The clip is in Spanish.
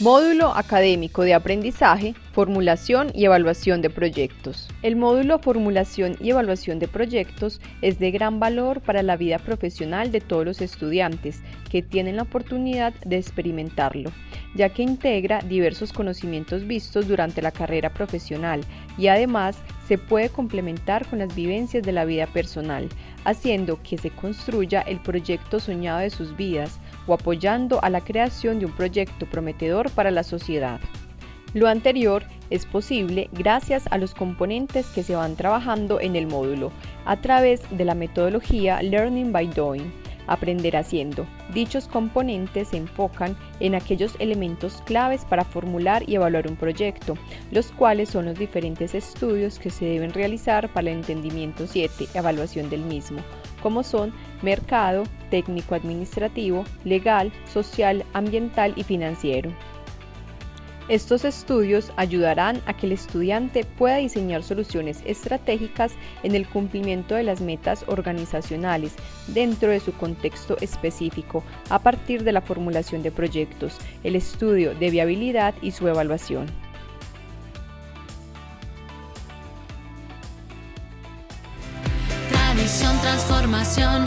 Módulo académico de aprendizaje, formulación y evaluación de proyectos. El módulo formulación y evaluación de proyectos es de gran valor para la vida profesional de todos los estudiantes que tienen la oportunidad de experimentarlo, ya que integra diversos conocimientos vistos durante la carrera profesional y además se puede complementar con las vivencias de la vida personal, haciendo que se construya el proyecto soñado de sus vidas o apoyando a la creación de un proyecto prometedor para la sociedad. Lo anterior es posible gracias a los componentes que se van trabajando en el módulo a través de la metodología Learning by Doing, aprender haciendo. Dichos componentes se enfocan en aquellos elementos claves para formular y evaluar un proyecto, los cuales son los diferentes estudios que se deben realizar para el entendimiento 7, evaluación del mismo, como son mercado, técnico administrativo, legal, social, ambiental y financiero. Estos estudios ayudarán a que el estudiante pueda diseñar soluciones estratégicas en el cumplimiento de las metas organizacionales dentro de su contexto específico a partir de la formulación de proyectos, el estudio de viabilidad y su evaluación. Tradición, transformación.